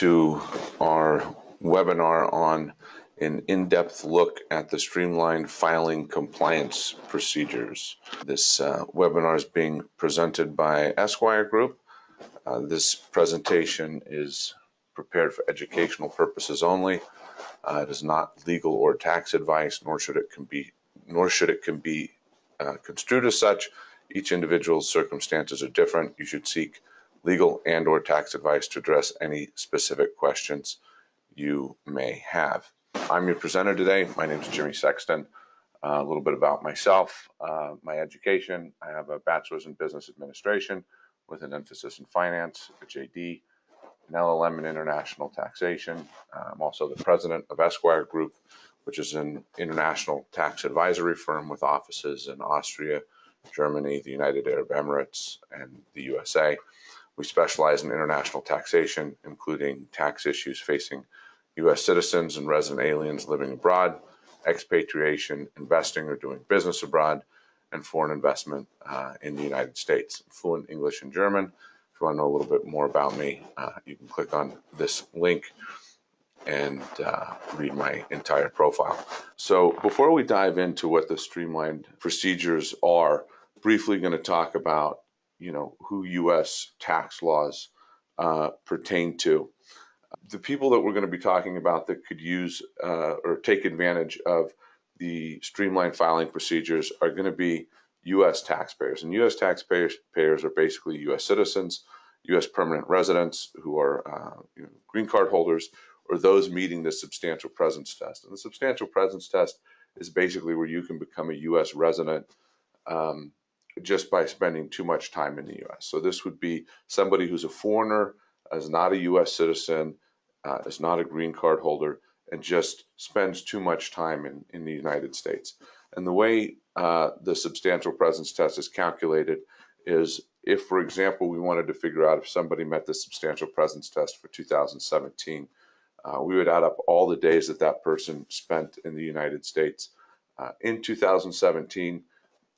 to our webinar on an in-depth look at the streamlined filing compliance procedures. This uh, webinar is being presented by Esquire Group. Uh, this presentation is prepared for educational purposes only. Uh, it is not legal or tax advice, nor should it can be, nor should it can be uh, construed as such. Each individual's circumstances are different. You should seek legal and or tax advice to address any specific questions you may have. I'm your presenter today. My name is Jimmy Sexton. Uh, a little bit about myself, uh, my education. I have a bachelor's in business administration with an emphasis in finance, a JD, an LLM in international taxation. Uh, I'm also the president of Esquire Group, which is an international tax advisory firm with offices in Austria, Germany, the United Arab Emirates, and the USA. We specialize in international taxation, including tax issues facing U.S. citizens and resident aliens living abroad, expatriation, investing or doing business abroad, and foreign investment uh, in the United States. fluent English and German. If you want to know a little bit more about me, uh, you can click on this link and uh, read my entire profile. So before we dive into what the streamlined procedures are, briefly going to talk about you know who U.S. tax laws uh, pertain to. The people that we're going to be talking about that could use uh, or take advantage of the streamlined filing procedures are going to be U.S. taxpayers, and U.S. taxpayers payers are basically U.S. citizens, U.S. permanent residents who are uh, you know, green card holders, or those meeting the substantial presence test. And the substantial presence test is basically where you can become a U.S. resident um, just by spending too much time in the U.S. So this would be somebody who's a foreigner, is not a U.S. citizen, uh, is not a green card holder, and just spends too much time in, in the United States. And the way uh, the substantial presence test is calculated is if, for example, we wanted to figure out if somebody met the substantial presence test for 2017, uh, we would add up all the days that that person spent in the United States uh, in 2017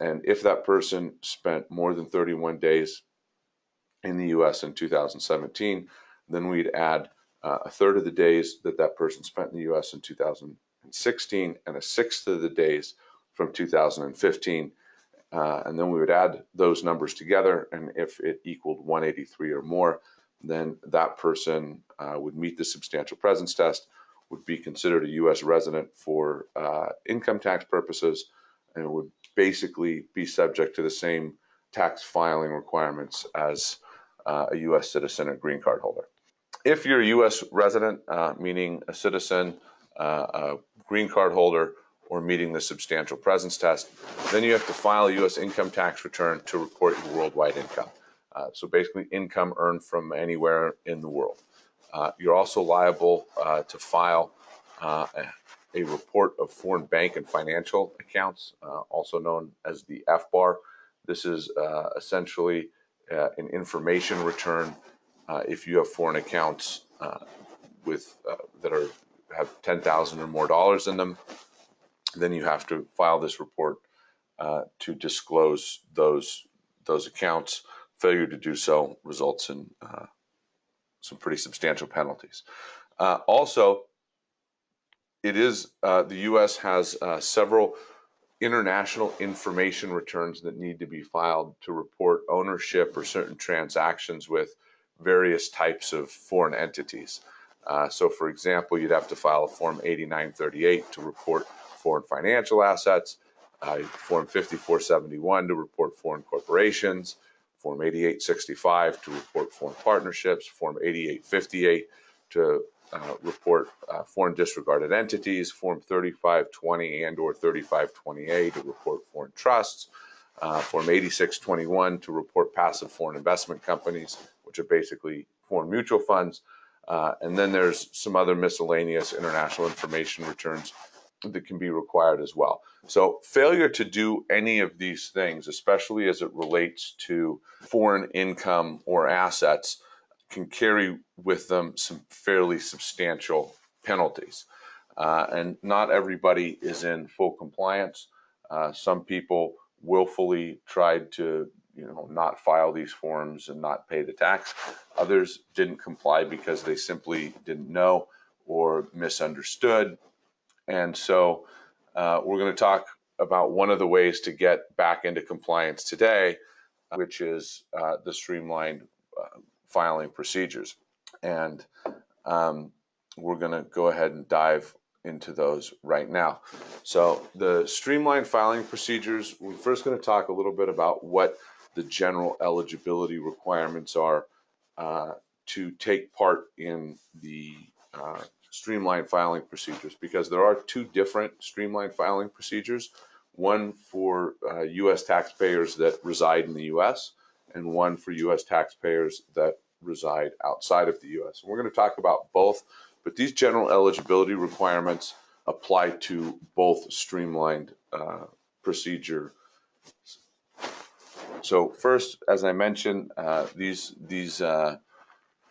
and if that person spent more than 31 days in the US in 2017, then we'd add uh, a third of the days that that person spent in the US in 2016 and a sixth of the days from 2015. Uh, and then we would add those numbers together. And if it equaled 183 or more, then that person uh, would meet the substantial presence test, would be considered a US resident for uh, income tax purposes, and would basically be subject to the same tax filing requirements as uh, a U.S. citizen or green card holder. If you're a U.S. resident, uh, meaning a citizen, uh, a green card holder, or meeting the substantial presence test, then you have to file a U.S. income tax return to report your worldwide income. Uh, so basically, income earned from anywhere in the world. Uh, you're also liable uh, to file a report of foreign bank and financial accounts, uh, also known as the FBAR. This is uh, essentially uh, an information return uh, if you have foreign accounts uh, with uh, that are have 10,000 or more dollars in them. Then you have to file this report to disclose those those accounts. Failure to do so results in some pretty substantial penalties. also, it is uh, the U.S. has uh, several international information returns that need to be filed to report ownership or certain transactions with various types of foreign entities. Uh, so, for example, you'd have to file a Form 8938 to report foreign financial assets, uh, Form 5471 to report foreign corporations, Form 8865 to report foreign partnerships, Form 8858 to uh, report uh, foreign disregarded entities, Form 3520 and or 3520A to report foreign trusts, uh, Form 8621 to report passive foreign investment companies, which are basically foreign mutual funds. Uh, and then there's some other miscellaneous international information returns that can be required as well. So failure to do any of these things, especially as it relates to foreign income or assets, can carry with them some fairly substantial penalties. Uh, and not everybody is in full compliance. Uh, some people willfully tried to you know, not file these forms and not pay the tax. Others didn't comply because they simply didn't know or misunderstood. And so uh, we're going to talk about one of the ways to get back into compliance today, which is uh, the streamlined uh, filing procedures. And um, we're going to go ahead and dive into those right now. So the streamlined filing procedures, we're first going to talk a little bit about what the general eligibility requirements are uh, to take part in the uh, streamlined filing procedures because there are two different streamlined filing procedures one for uh, US taxpayers that reside in the US and one for US taxpayers that reside outside of the US. And we're going to talk about both, but these general eligibility requirements apply to both streamlined uh, procedure. So first, as I mentioned, uh, these these uh,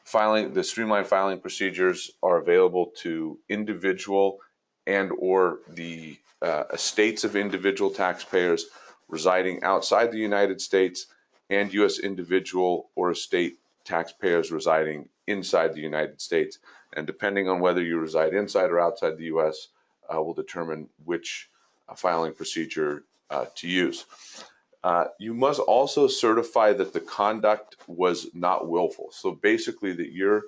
filing the streamlined filing procedures are available to individual and or the uh, estates of individual taxpayers residing outside the United States and U.S. individual or estate taxpayers residing inside the United States. And depending on whether you reside inside or outside the U.S., uh, will determine which uh, filing procedure uh, to use. Uh, you must also certify that the conduct was not willful. So basically, that your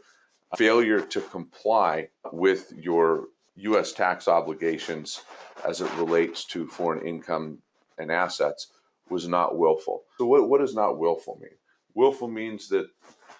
failure to comply with your U.S. tax obligations as it relates to foreign income and assets was not willful. So, what, what does not willful mean? Willful means that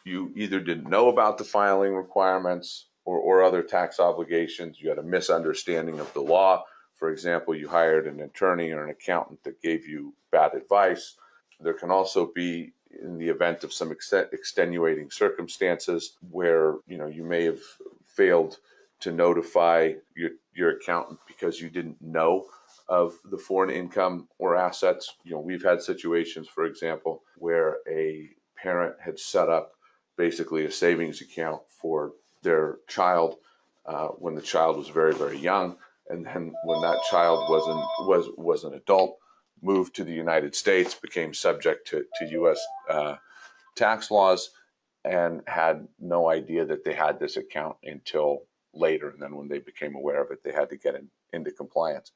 you either didn't know about the filing requirements or, or other tax obligations, you had a misunderstanding of the law. For example, you hired an attorney or an accountant that gave you bad advice. There can also be in the event of some extenuating circumstances where you know you may have failed to notify your, your accountant because you didn't know of the foreign income or assets. You know, we've had situations, for example, where a parent had set up basically a savings account for their child uh, when the child was very, very young, and then when that child wasn't was was an adult, moved to the United States, became subject to to U.S. Uh, tax laws, and had no idea that they had this account until later. And then when they became aware of it, they had to get in, into compliance.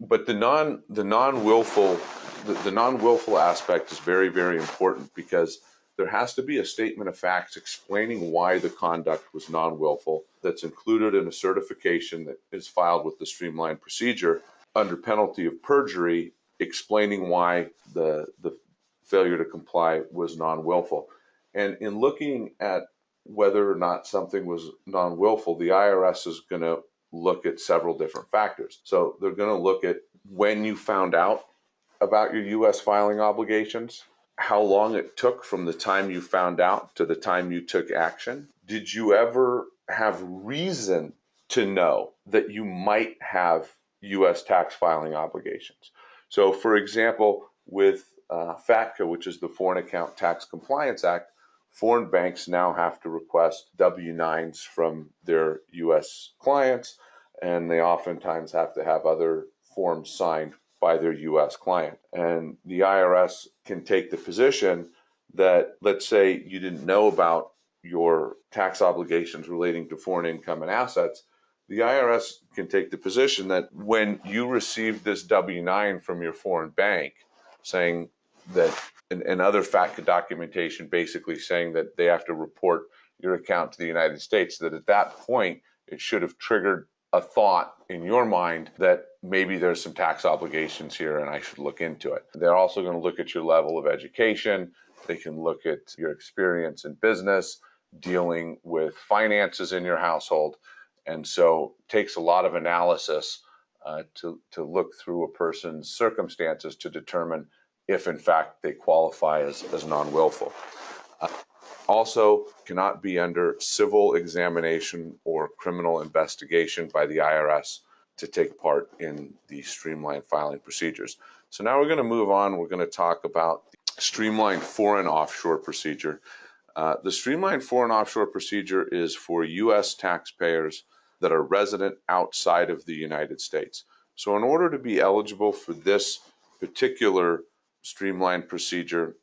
But the non the non willful the, the non willful aspect is very very important because there has to be a statement of facts explaining why the conduct was non willful that's included in a certification that is filed with the streamlined procedure under penalty of perjury explaining why the the failure to comply was non willful. And in looking at whether or not something was non willful, the IRS is going to look at several different factors. So they're going to look at when you found out about your US filing obligations, how long it took from the time you found out to the time you took action. Did you ever have reason to know that you might have US tax filing obligations? So, for example, with uh, FATCA, which is the Foreign Account Tax Compliance Act, foreign banks now have to request W 9s from their US clients, and they oftentimes have to have other forms signed by their US client. And the IRS can take the position that, let's say, you didn't know about your tax obligations relating to foreign income and assets. The IRS can take the position that when you received this W 9 from your foreign bank saying that and, and other FATCA documentation basically saying that they have to report your account to the United States, that at that point it should have triggered a thought in your mind that maybe there's some tax obligations here and I should look into it. They're also going to look at your level of education. They can look at your experience in business, dealing with finances in your household. And so it takes a lot of analysis uh, to, to look through a person's circumstances to determine if in fact they qualify as, as non-willful. Uh, also cannot be under civil examination or criminal investigation by the IRS to take part in the streamlined filing procedures. So now we're going to move on. We're going to talk about the streamlined foreign offshore procedure. Uh, the streamlined foreign offshore procedure is for U.S. taxpayers that are resident outside of the United States. So in order to be eligible for this particular streamlined procedure,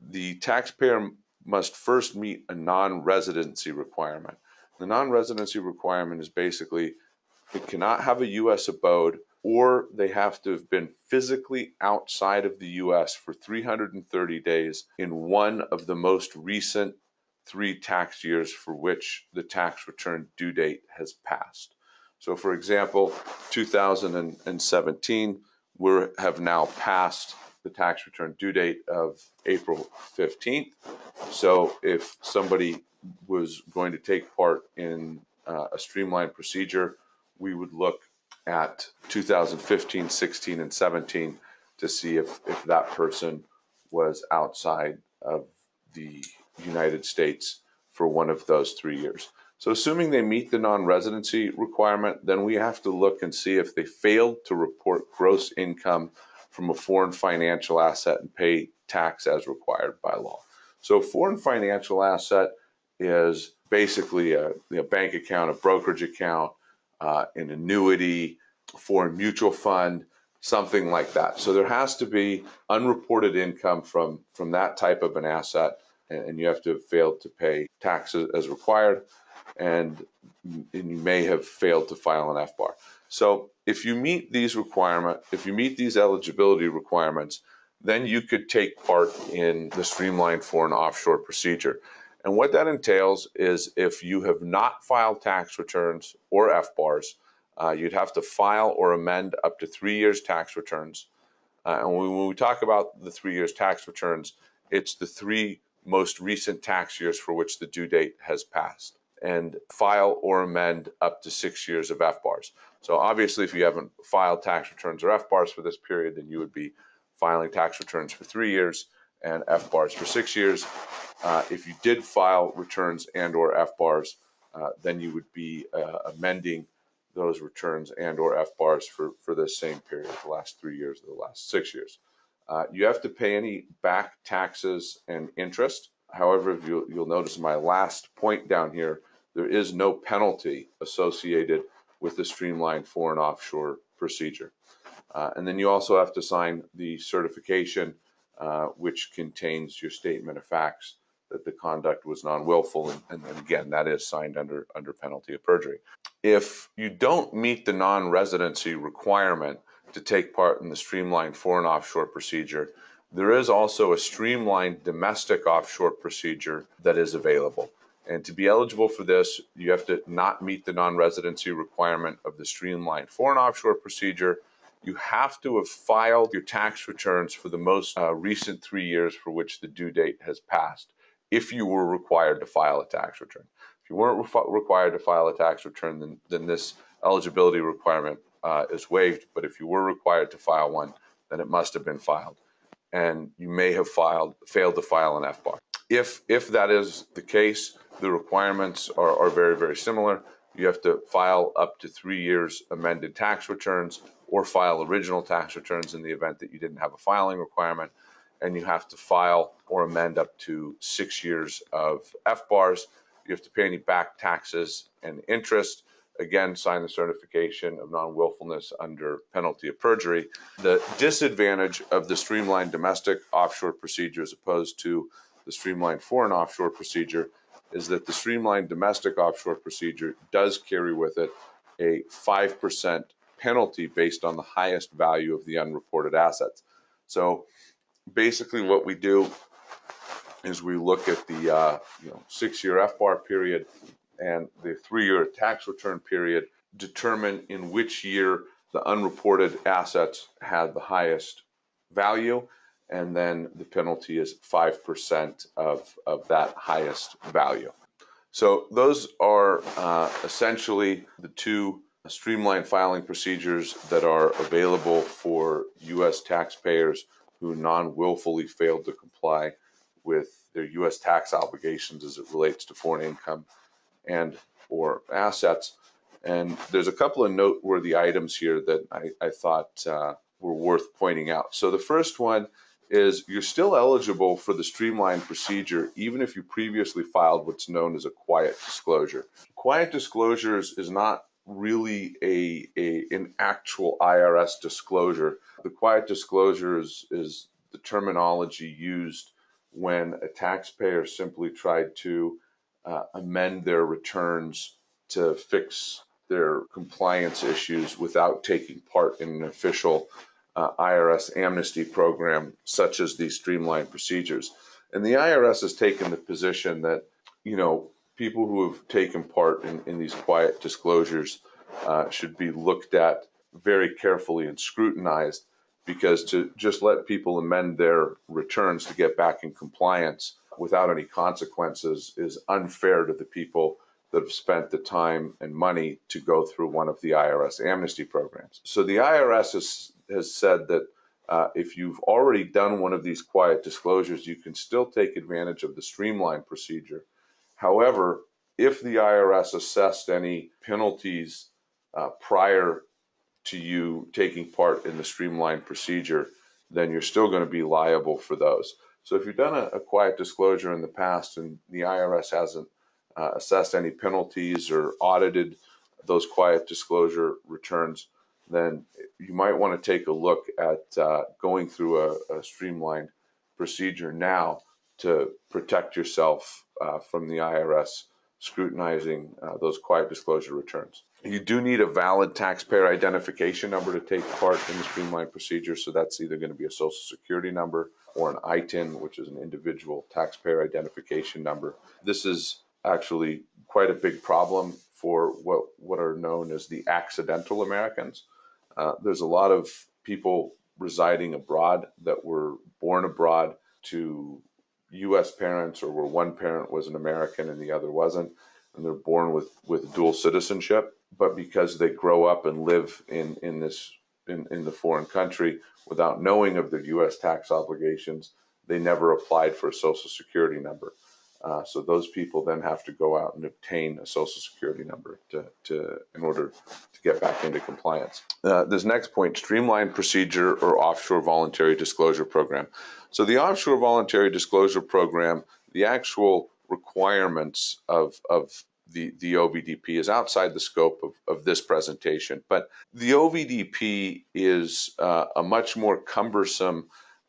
the taxpayer must first meet a non-residency requirement. The non-residency requirement is basically it cannot have a U.S. abode or they have to have been physically outside of the U.S. for 330 days in one of the most recent three tax years for which the tax return due date has passed. So, for example, 2017, we have now passed the tax return due date of April 15th. So, if somebody was going to take part in uh, a streamlined procedure, we would look at 2015, 16, and 17 to see if, if that person was outside of the United States for one of those three years. So assuming they meet the non-residency requirement, then we have to look and see if they failed to report gross income from a foreign financial asset and pay tax as required by law. So foreign financial asset is basically a, bank account, a brokerage account, uh, an annuity, foreign mutual fund, something like that. So there has to be unreported income from from that type of an asset, and, and you have to have failed to pay taxes as required, and, and you may have failed to file an FBAR. So if you meet these requirements, if you meet these eligibility requirements, then you could take part in the streamlined foreign offshore procedure. And what that entails is if you have not filed tax returns or FBARs, uh, you'd have to file or amend up to three years tax returns. Uh, and when we talk about the three years tax returns, it's the three most recent tax years for which the due date has passed and file or amend up to six years of FBARs. So obviously, if you haven't filed tax returns or FBARs for this period, then you would be filing tax returns for three years and FBARs for six years. Uh, if you did file returns and or FBARs, uh, then you would be uh, amending those returns and or FBARs for, for this same period, the last three years or the last six years. Uh, you have to pay any back taxes and interest. However, you'll, you'll notice my last point down here, there is no penalty associated with the streamlined foreign offshore procedure. Uh, and then you also have to sign the certification, uh, which contains your statement of facts that the conduct was non-willful, and, and, again, that is signed under under penalty of perjury. If you don't meet the non-residency requirement to take part in the streamlined foreign offshore procedure, there is also a streamlined domestic offshore procedure that is available. And to be eligible for this, you have to not meet the non-residency requirement of the streamlined foreign offshore procedure. You have to have filed your tax returns for the most uh, recent three years for which the due date has passed if you were required to file a tax return. If you weren't re required to file a tax return, then, then this eligibility requirement uh, is waived. But if you were required to file one, then it must have been filed. And you may have filed failed to file an FBAR. If, if that is the case, the requirements are, are very, very similar. You have to file up to three years amended tax returns or file original tax returns in the event that you didn't have a filing requirement and you have to file or amend up to six years of FBARs. You have to pay any back taxes and interest. Again, sign the certification of non willfulness under penalty of perjury. The disadvantage of the streamlined domestic offshore procedure as opposed to the streamlined foreign offshore procedure is that the streamlined domestic offshore procedure does carry with it a 5% penalty based on the highest value of the unreported assets. So basically what we do is we look at the uh, you know six-year FBAR period and the three-year tax return period, determine in which year the unreported assets had the highest value, and then the penalty is 5% of, of that highest value. So those are uh, essentially the two streamlined filing procedures that are available for U.S. taxpayers who non-willfully failed to comply with their U.S. tax obligations as it relates to foreign income and or assets. And there's a couple of noteworthy items here that I, I thought uh, were worth pointing out. So the first one is you're still eligible for the streamlined procedure even if you previously filed what's known as a quiet disclosure. Quiet disclosures is not really a, a an actual IRS disclosure. The quiet disclosure is, is the terminology used when a taxpayer simply tried to uh, amend their returns to fix their compliance issues without taking part in an official uh, IRS amnesty program, such as these streamlined procedures. And the IRS has taken the position that, you know, people who have taken part in, in these quiet disclosures uh, should be looked at very carefully and scrutinized because to just let people amend their returns to get back in compliance without any consequences is unfair to the people that have spent the time and money to go through one of the IRS amnesty programs. So the IRS has, has said that uh, if you've already done one of these quiet disclosures, you can still take advantage of the streamlined procedure. However, if the IRS assessed any penalties uh, prior to you taking part in the streamlined procedure, then you're still going to be liable for those. So if you've done a, a quiet disclosure in the past and the IRS hasn't uh, assessed any penalties or audited those quiet disclosure returns, then you might want to take a look at uh, going through a, a, streamlined procedure now to protect yourself uh, from the IRS scrutinizing uh, those quiet disclosure returns. You do need a valid taxpayer identification number to take part in the streamlined procedure. So that's either going to be a social security number or an ITIN, which is an individual taxpayer identification number. This is actually quite a big problem for what, what are known as the accidental Americans. Uh, there's a lot of people residing abroad that were born abroad to U.S. parents or where one parent was an American and the other wasn't, and they're born with, with dual citizenship. But because they grow up and live in, in this in, in the foreign country without knowing of their U.S. tax obligations, they never applied for a social security number. Uh, so those people then have to go out and obtain a social security number to, to in order to get back into compliance. Uh, this next point, streamlined procedure or offshore voluntary disclosure program. So the offshore voluntary disclosure program, the actual requirements of, of the, the OVDP is outside the scope of, of this presentation, but the OVDP is uh, a much more cumbersome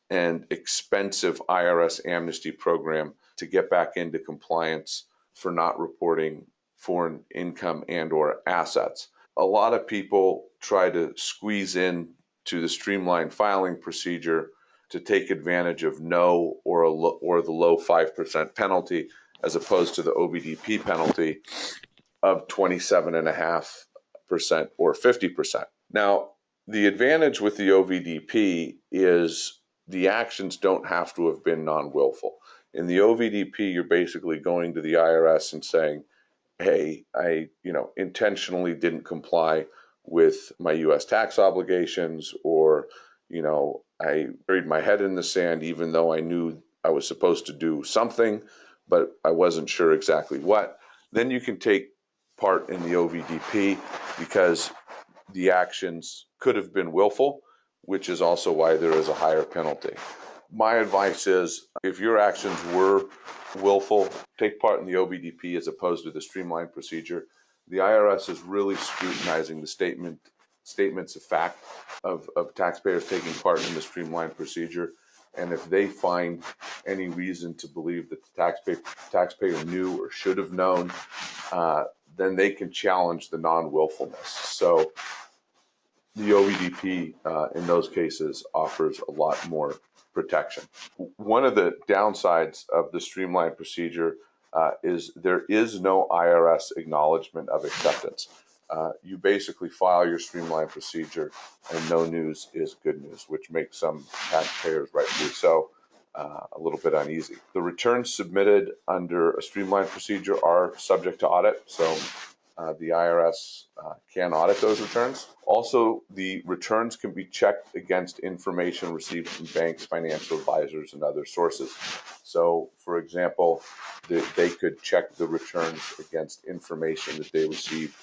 and expensive IRS amnesty program to get back into compliance for not reporting foreign income and or assets. A lot of people try to squeeze in to the streamlined filing procedure to take advantage of no or a lo- or the low 5% penalty as opposed to the OVDP penalty of 27.5% or 50%. Now, the advantage with the OVDP is the actions don't have to have been non willful. In the OVDP, you're basically going to the IRS and saying, hey, I, you know, intentionally didn't comply with my US tax obligations or, you know, I buried my head in the sand even though I knew I was supposed to do something, but I wasn't sure exactly what. Then you can take part in the OVDP because the actions could have been willful, which is also why there is a higher penalty my advice is if your actions were willful, take part in the OVDP as opposed to the streamlined procedure. The IRS is really scrutinizing the statement statements of fact of, of taxpayers taking part in the streamlined procedure. And if they find any reason to believe that the taxpayer taxpayer knew or should have known, uh, then they can challenge the non-willfulness. So the OVDP uh, in those cases offers a lot more protection. One of the downsides of the streamlined procedure uh, is there is no IRS acknowledgement of acceptance. Uh, you basically file your streamlined procedure and no news is good news, which makes some taxpayers, rightfully so, uh, a little bit uneasy. The returns submitted under a streamlined procedure are subject to audit, so uh, the IRS uh, can audit those returns. Also, the returns can be checked against information received from banks, financial advisors, and other sources. So, for example, the, they could check the returns against information that they received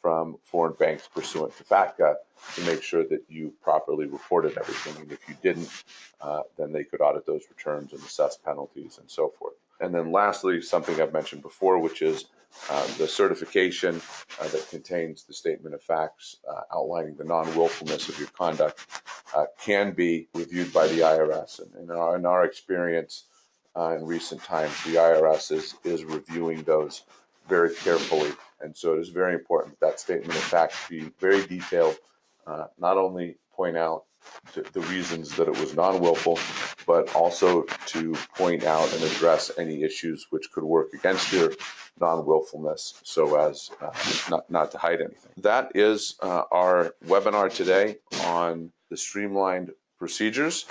from foreign banks pursuant to FATCA to make sure that you properly reported everything. And if you didn't, uh, then they could audit those returns and assess penalties and so forth. And then lastly, something I've mentioned before, which is uh, the certification uh, that contains the statement of facts uh, outlining the non-willfulness of your conduct uh, can be reviewed by the IRS. And in our, in our experience, uh, in recent times, the IRS is, is reviewing those very carefully. And so it is very important that statement of fact be very detailed, not only point out the, reasons that it was non-willful, but also to point out and address any issues which could work against your non-willfulness so as uh, not, not to hide anything. That is uh, our webinar today on the streamlined procedures.